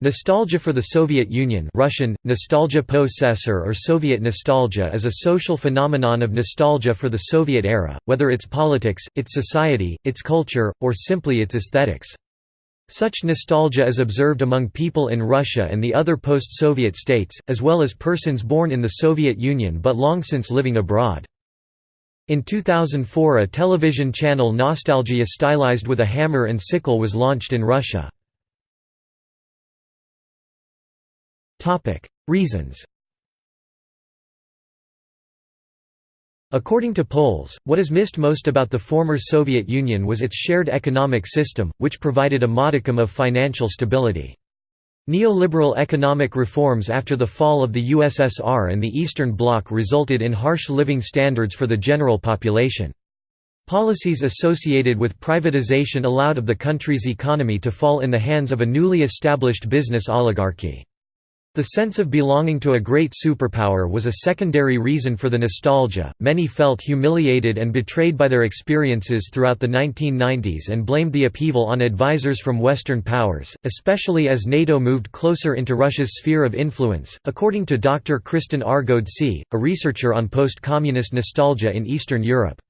Nostalgia for the Soviet Union Russian, nostalgia po SSR or Soviet nostalgia is a social phenomenon of nostalgia for the Soviet era, whether its politics, its society, its culture, or simply its aesthetics. Such nostalgia is observed among people in Russia and the other post-Soviet states, as well as persons born in the Soviet Union but long since living abroad. In 2004 a television channel Nostalgia stylized with a hammer and sickle was launched in Russia. Reasons According to polls, what is missed most about the former Soviet Union was its shared economic system, which provided a modicum of financial stability. Neoliberal economic reforms after the fall of the USSR and the Eastern Bloc resulted in harsh living standards for the general population. Policies associated with privatization allowed of the country's economy to fall in the hands of a newly established business oligarchy. The sense of belonging to a great superpower was a secondary reason for the nostalgia. Many felt humiliated and betrayed by their experiences throughout the 1990s and blamed the upheaval on advisors from Western powers, especially as NATO moved closer into Russia's sphere of influence, according to Dr. Kristen R. Ghodsee, a researcher on post communist nostalgia in Eastern Europe.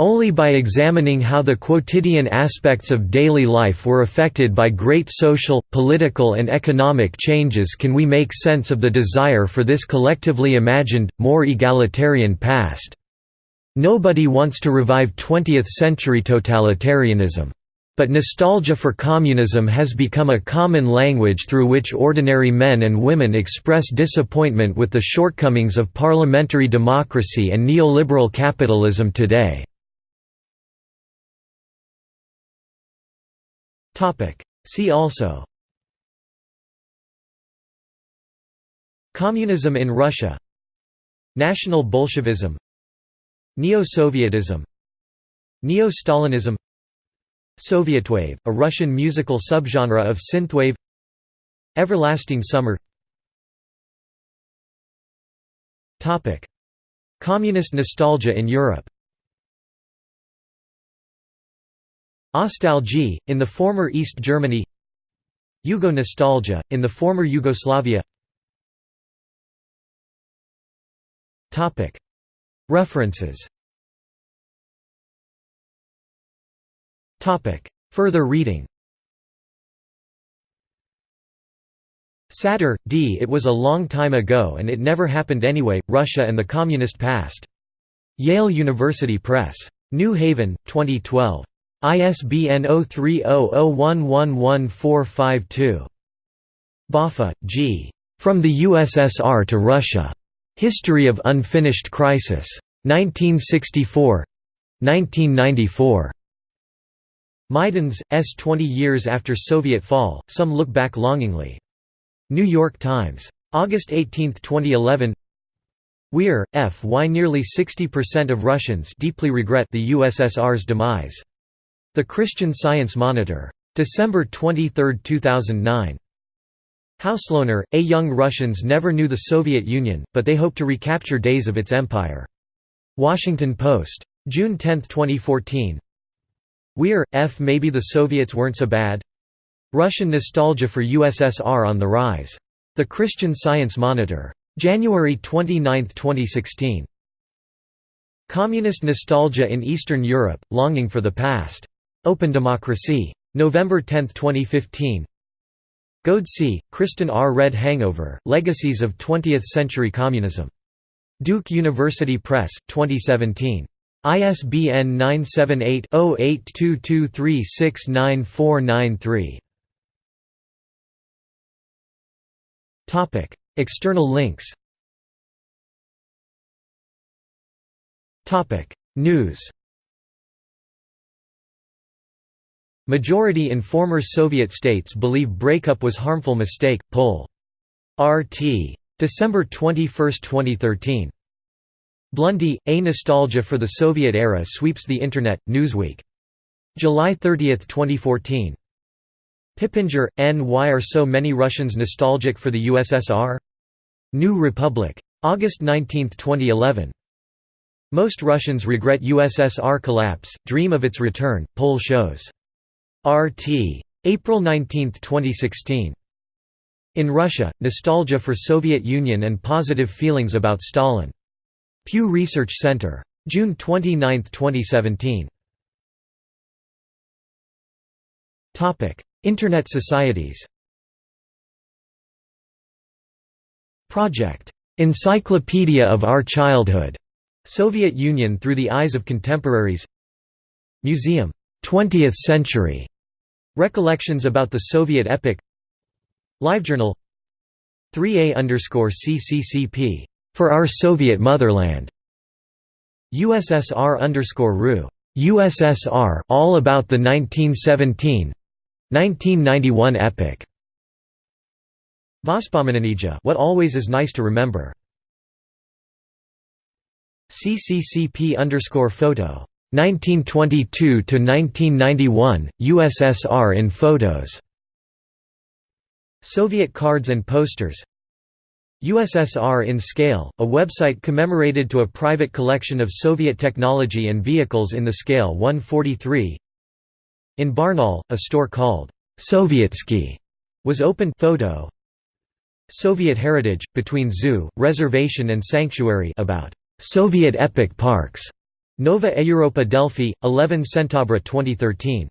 Only by examining how the quotidian aspects of daily life were affected by great social, political and economic changes can we make sense of the desire for this collectively imagined, more egalitarian past. Nobody wants to revive 20th-century totalitarianism. But nostalgia for communism has become a common language through which ordinary men and women express disappointment with the shortcomings of parliamentary democracy and neoliberal capitalism today. See also. Communism in Russia. National Bolshevism. Neo-Sovietism. Neo-Stalinism. Sovietwave, a Russian musical subgenre of synthwave. Everlasting Summer. Communist nostalgia in Europe Ostalgie, in the former East Germany Yugo-nostalgia, in the former Yugoslavia References Further reading Satter, D. It was a long time ago and it never happened anyway, Russia and the Communist Past. Yale University Press. New Haven, 2012. ISBN 0300111452. Boffa, G. From the USSR to Russia. History of Unfinished Crisis. 1964 1994. Meidens, S. Twenty years after Soviet fall, some look back longingly. New York Times. August 18, 2011 Weir, F. Why nearly 60% of Russians deeply regret the USSR's demise. The Christian Science Monitor. December 23, 2009. Hauslohner, A. Young Russians never knew the Soviet Union, but they hope to recapture days of its empire. Washington Post. June 10, 2014. Weir, F. Maybe the Soviets weren't so bad? Russian nostalgia for USSR on the rise. The Christian Science Monitor. January 29, 2016. Communist nostalgia in Eastern Europe, longing for the past. Open Democracy. November 10, 2015 Ghodsee, Kristen R. Red Hangover, Legacies of Twentieth-Century Communism. Duke University Press, 2017. ISBN 978-0822369493. External links News Majority in former Soviet states believe breakup was harmful mistake, poll. RT. December 21, 2013. Blundy, A Nostalgia for the Soviet Era Sweeps the Internet, Newsweek. July 30, 2014. Pippenger, N. Why are so many Russians nostalgic for the USSR? New Republic. August 19, 2011. Most Russians regret USSR collapse, dream of its return, poll shows. RT. April 19, 2016. In Russia, Nostalgia for Soviet Union and Positive Feelings about Stalin. Pew Research Center. June 29, 2017. Internet societies Project Encyclopedia of Our Childhood, Soviet Union through the eyes of contemporaries Museum 20th Century Recollections about the Soviet epic. LiveJournal 3A underscore CCCP for our Soviet motherland. USSR underscore RU USSR all about the 1917 1991 epoch Vospomenanija what always is nice to remember. CCCP underscore photo 1922 to 1991 USSR in photos. Soviet cards and posters. USSR in Scale, a website commemorated to a private collection of Soviet technology and vehicles in the scale 143 In Barnaul, a store called Sovietsky was opened. Photo. Soviet heritage, between zoo, reservation and sanctuary about Soviet epic parks. Nova Europa Delphi, 11 Centabre 2013.